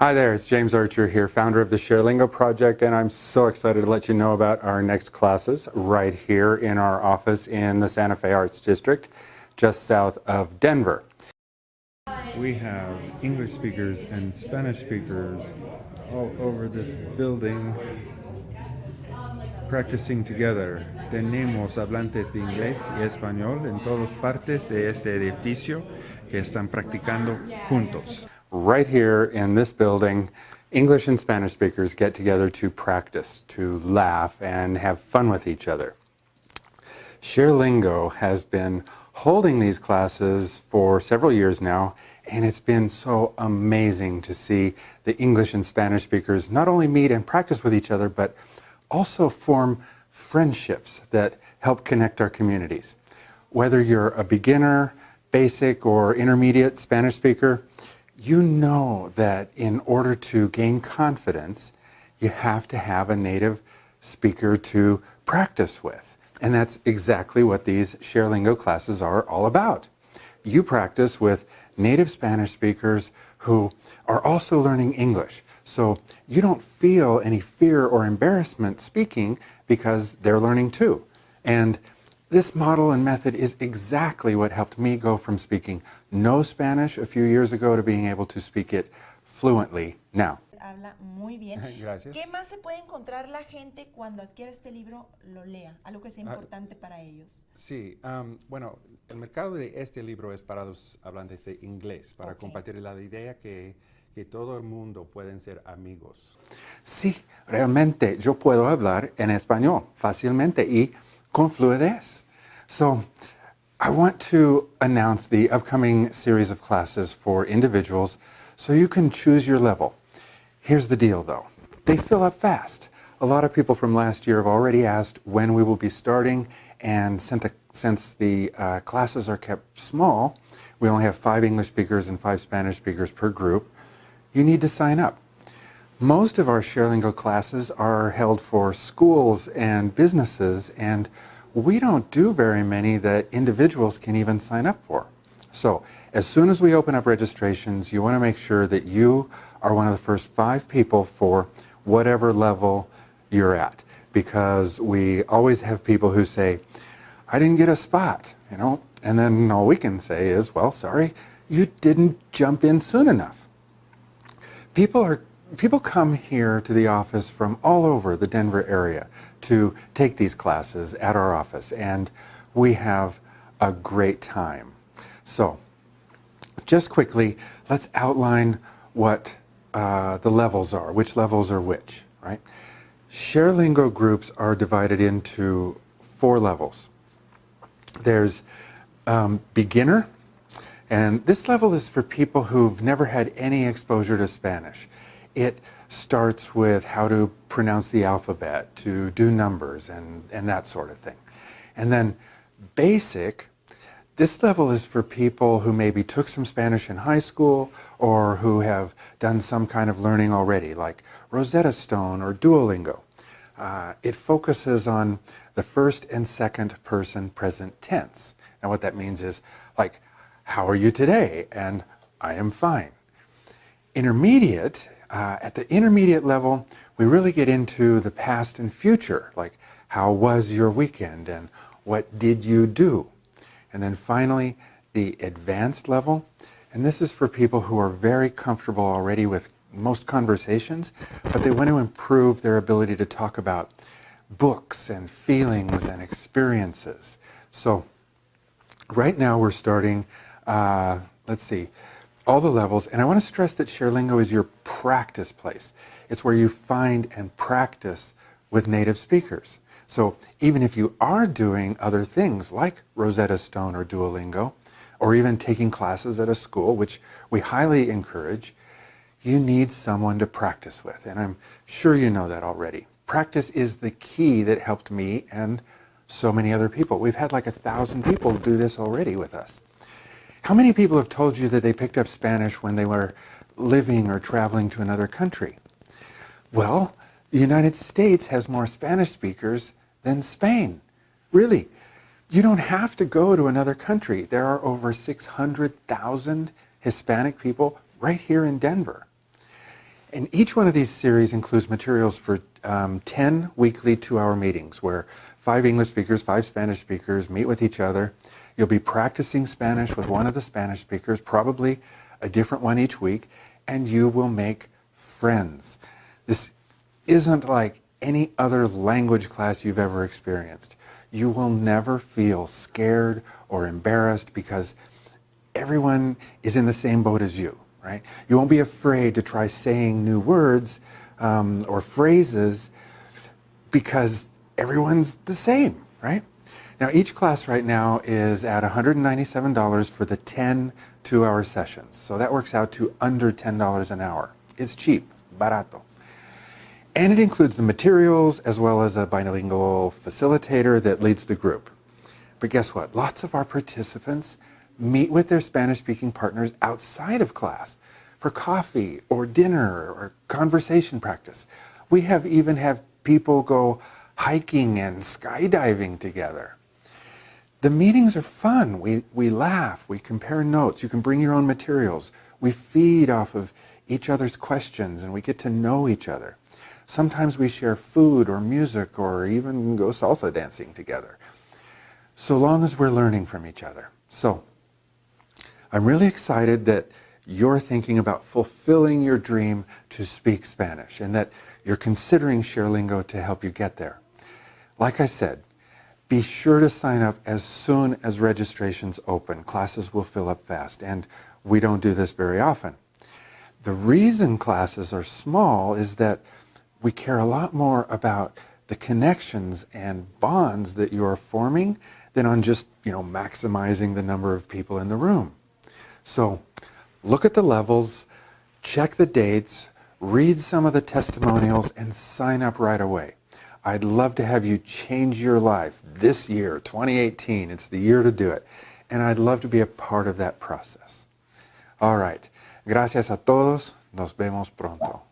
Hi there, it's James Archer here, founder of the ShareLingo Project, and I'm so excited to let you know about our next classes right here in our office in the Santa Fe Arts District, just south of Denver. We have English speakers and Spanish speakers all over this building practicing together. Tenemos hablantes de inglés y español en todas partes de este edificio que están practicando juntos. Right here in this building, English and Spanish speakers get together to practice, to laugh, and have fun with each other. ShareLingo has been holding these classes for several years now, and it's been so amazing to see the English and Spanish speakers not only meet and practice with each other, but also form friendships that help connect our communities. Whether you're a beginner, basic, or intermediate Spanish speaker, you know that in order to gain confidence, you have to have a native speaker to practice with. And that's exactly what these ShareLingo classes are all about. You practice with native Spanish speakers who are also learning English. So you don't feel any fear or embarrassment speaking because they're learning too. And this model and method is exactly what helped me go from speaking no Spanish a few years ago to being able to speak it fluently now. Habla muy bien. Gracias. ¿Qué más se puede encontrar la gente cuando adquiere este libro, lo lea? Algo que sea Ah, importante para ellos. Sí, um, bueno, el mercado de este libro es para los hablantes de inglés, para Ok. compartir la idea que, que todo el mundo pueden ser amigos. Sí, realmente yo puedo hablar en español fácilmente y con fluidez. So, I want to announce the upcoming series of classes for individuals so you can choose your level. Here's the deal though, they fill up fast. A lot of people from last year have already asked when we will be starting and since the, since the uh, classes are kept small, we only have five English speakers and five Spanish speakers per group, you need to sign up. Most of our ShareLingo classes are held for schools and businesses and we don't do very many that individuals can even sign up for. So as soon as we open up registrations, you want to make sure that you are one of the first five people for whatever level you're at. Because we always have people who say, I didn't get a spot, you know, and then all we can say is, well, sorry, you didn't jump in soon enough. People are people come here to the office from all over the Denver area to take these classes at our office and we have a great time. So just quickly, let's outline what uh, the levels are, which levels are which, right? ShareLingo groups are divided into four levels. There's um, beginner, and this level is for people who've never had any exposure to Spanish. It starts with how to pronounce the alphabet, to do numbers, and, and that sort of thing. And then basic, this level is for people who maybe took some Spanish in high school or who have done some kind of learning already, like Rosetta Stone or Duolingo. Uh, it focuses on the first and second person present tense. And what that means is like, how are you today? And I am fine. Intermediate, uh, at the intermediate level, we really get into the past and future, like how was your weekend and what did you do? And then finally, the advanced level, and this is for people who are very comfortable already with most conversations, but they want to improve their ability to talk about books and feelings and experiences. So right now we're starting, uh, let's see, all the levels, and I want to stress that ShareLingo is your practice place. It's where you find and practice with native speakers. So even if you are doing other things like Rosetta Stone or Duolingo, or even taking classes at a school, which we highly encourage, you need someone to practice with. And I'm sure you know that already. Practice is the key that helped me and so many other people. We've had like a thousand people do this already with us. How many people have told you that they picked up Spanish when they were living or traveling to another country? Well, the United States has more Spanish speakers than Spain. Really, you don't have to go to another country. There are over 600,000 Hispanic people right here in Denver. And each one of these series includes materials for um, 10 weekly two-hour meetings where five English speakers, five Spanish speakers meet with each other. You'll be practicing Spanish with one of the Spanish speakers, probably a different one each week, and you will make friends. This isn't like any other language class you've ever experienced. You will never feel scared or embarrassed because everyone is in the same boat as you, right? You won't be afraid to try saying new words um, or phrases because everyone's the same, right? Now, each class right now is at $197 for the 10 two-hour sessions. So that works out to under $10 an hour. It's cheap, barato. And it includes the materials as well as a bilingual facilitator that leads the group. But guess what? Lots of our participants meet with their Spanish-speaking partners outside of class for coffee or dinner or conversation practice. We have even have people go hiking and skydiving together. The meetings are fun. We, we laugh, we compare notes, you can bring your own materials. We feed off of each other's questions and we get to know each other. Sometimes we share food or music or even go salsa dancing together. So long as we're learning from each other. So I'm really excited that you're thinking about fulfilling your dream to speak Spanish and that you're considering ShareLingo to help you get there. Like I said, be sure to sign up as soon as registrations open. Classes will fill up fast, and we don't do this very often. The reason classes are small is that we care a lot more about the connections and bonds that you are forming than on just, you know, maximizing the number of people in the room. So look at the levels, check the dates, read some of the testimonials, and sign up right away. I'd love to have you change your life this year, 2018. It's the year to do it. And I'd love to be a part of that process. All right. Gracias a todos. Nos vemos pronto.